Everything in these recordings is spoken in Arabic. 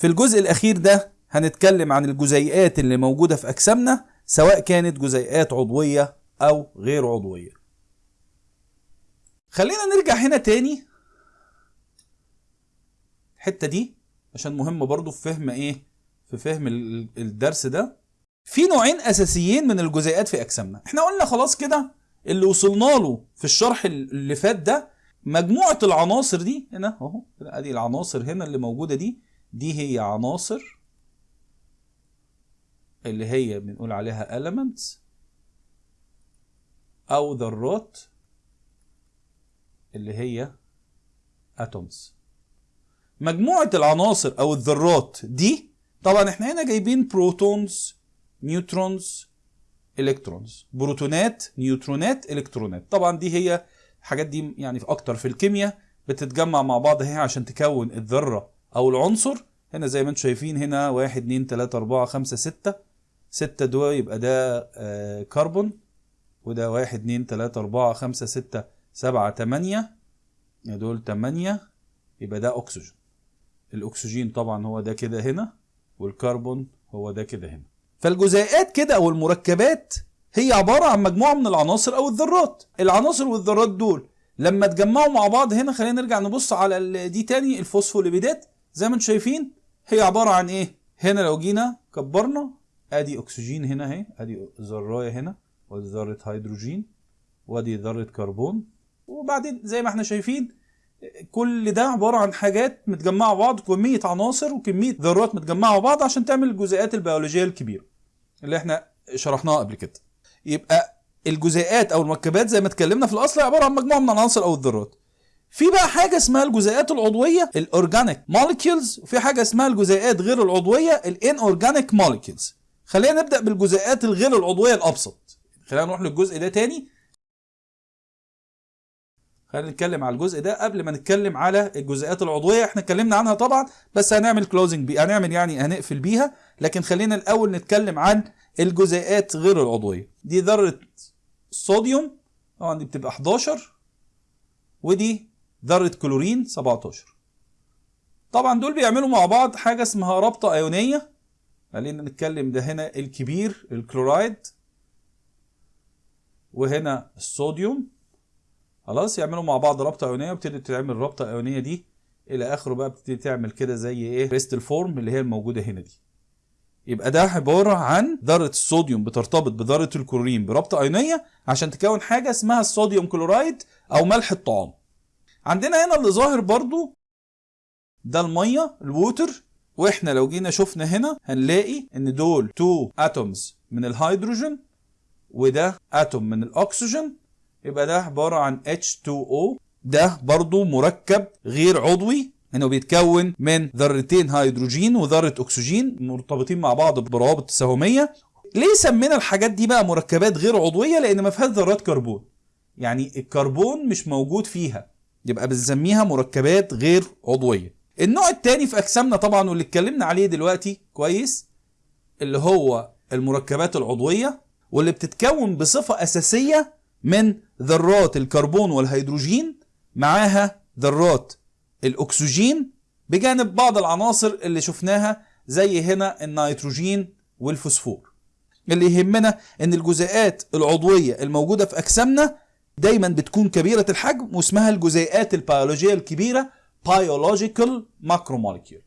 في الجزء الأخير ده هنتكلم عن الجزيئات اللي موجودة في أجسامنا سواء كانت جزيئات عضوية أو غير عضوية. خلينا نرجع هنا تاني. الحتة دي عشان مهمة برضو في فهم إيه؟ في فهم ال- الدرس ده. في نوعين أساسيين من الجزيئات في أجسامنا. إحنا قلنا خلاص كده اللي وصلنا له في الشرح اللي فات ده مجموعة العناصر دي هنا أهو أدي العناصر هنا اللي موجودة دي. دي هي عناصر اللي هي بنقول عليها elements أو ذرات اللي هي atoms. مجموعة العناصر أو الذرات دي طبعا إحنا هنا جايبين protons neutrons electrons بروتونات نيوترونات الكترونات طبعا دي هي الحاجات دي يعني في أكتر في الكيمياء بتتجمع مع بعض هي عشان تكون الذرة. أو العنصر. هنا زي ما أنتم شايفين هنا واحد اتنين تلاتة أربعة خمسة ستة. ستة دول يبقى ده آه كربون. وده واحد اتنين تلاتة أربعة خمسة ستة سبعة تمانية. دول تمانية يبقى ده أكسجين. الأكسجين طبعا هو ده كده هنا والكربون هو ده كده هنا. فالجزيئات كده أو المركبات هي عبارة عن مجموعة من العناصر أو الذرات. العناصر والذرات دول لما اتجمعوا مع بعض هنا خلينا نرجع نبص على دي تاني الفوسفوليبيدات. زي ما أنتم شايفين هي عبارة عن إيه؟ هنا لو جينا كبرنا آدي أكسجين هنا أهي آدي ذرايه هنا وآدي ذرة هيدروجين وآدي ذرة كربون. وبعدين زي ما إحنا شايفين كل ده عبارة عن حاجات متجمعة بعض كمية عناصر وكمية ذرات متجمعة بعض عشان تعمل الجزيئات البيولوجية الكبيرة اللي إحنا شرحناها قبل كده. يبقى الجزيئات أو المركبات زي ما اتكلمنا في الأصل عبارة عن مجموعة من العناصر أو الذرات. في بقى حاجة اسمها الجزيئات العضوية ال organic molecules وفي حاجة اسمها الجزيئات غير العضوية ال inorganic molecules خلينا نبدأ بالجزيئات الغير العضوية الأبسط. خلينا نروح للجزء ده تاني. خلينا نتكلم على الجزء ده قبل ما نتكلم على الجزيئات العضوية. إحنا اتكلمنا عنها طبعا بس هنعمل closing بي هنعمل يعني هنقفل بيها. لكن خلينا الأول نتكلم عن الجزيئات غير العضوية. دي ذرة صوديوم. طبعا دي بتبقى 11 ودي ذرة كلورين 17 طبعا دول بيعملوا مع بعض حاجة اسمها رابطه إيونية. خلينا نتكلم ده هنا الكبير الكلورايد. وهنا الصوديوم. خلاص يعملوا مع بعض رابطه إيونية وبتبتدي تعمل الرابطه الايونيه دي. إلى آخره بقى بتبتدي تعمل كده زي إيه؟ crystal form اللي هي الموجودة هنا دي. يبقى ده عبارة عن ذرة الصوديوم بترتبط بذرة الكلورين برابطه إيونية عشان تكون حاجة اسمها ال sodium chloride أو ملح الطعام. عندنا هنا اللي ظاهر برضو ده المية ال water وإحنا لو جينا شفنا هنا هنلاقي إن دول 2 atoms من الهيدروجين وده atom من الأكسجين يبقى ده عبارة عن H2O ده برضو مركب غير عضوي إنه بيتكون من ذرتين هيدروجين وذرة أكسجين مرتبطين مع بعض بروابط تساهمية ليه سمينا الحاجات دي بقى مركبات غير عضوية لأن ما فيهاش ذرات كربون. يعني الكربون مش موجود فيها. يبقى بنسميها مركبات غير عضوية. النوع التاني في أجسامنا طبعا واللي اتكلمنا عليه دلوقتي كويس اللي هو المركبات العضوية واللي بتتكون بصفة أساسية من ذرات الكربون والهيدروجين معاها ذرات الأكسجين بجانب بعض العناصر اللي شفناها زي هنا النيتروجين والفوسفور. اللي يهمنا إن الجزيئات العضوية الموجودة في أجسامنا دايما بتكون كبيرة الحجم واسمها الجزيئات البيولوجية الكبيرة biological macromolecule.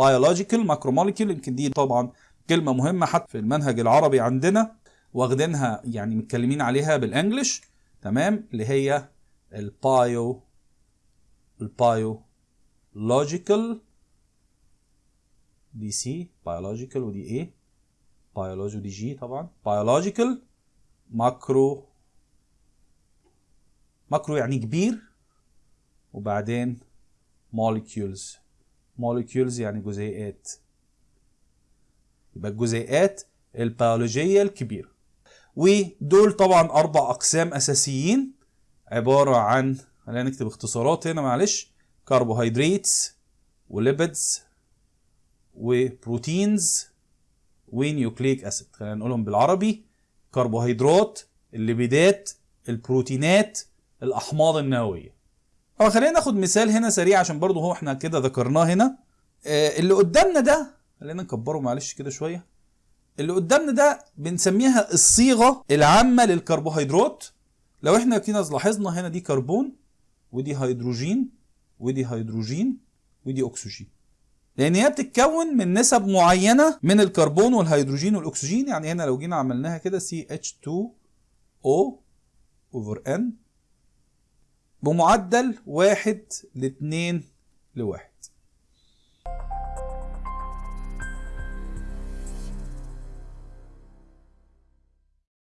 biological macromolecule يمكن دي طبعا كلمة مهمة حتى في المنهج العربي عندنا واخدينها يعني متكلمين عليها بال English تمام؟ اللي هي ال bio ال biological دي C biological ودي إيه؟ بيولوجي ودي G طبعا. biological macro macro يعني كبير وبعدين molecules. molecules يعني جزيئات. يبقى الجزيئات البيولوجية الكبيرة. ودول طبعا أربع أقسام أساسيين عبارة عن خلينا نكتب اختصارات هنا معلش carbohydrates و lipids و proteins و nucleic acid. خلينا نقولهم بالعربي كربوهيدرات الليبيدات البروتينات الأحماض النووية. طبعا خلينا ناخد مثال هنا سريع عشان برضو هو إحنا كده ذكرناه هنا. آه، اللي قدامنا ده خلينا نكبره معلش كده شوية. اللي قدامنا ده بنسميها الصيغة العامة للكربوهيدرات. لو إحنا كده لاحظنا هنا دي كربون ودي هيدروجين ودي هيدروجين ودي أكسجين. لأن هي بتتكون من نسب معينة من الكربون والهيدروجين والأكسجين. يعني هنا لو جينا عملناها كده CH2O over N بمعدل واحد لاتنين لواحد.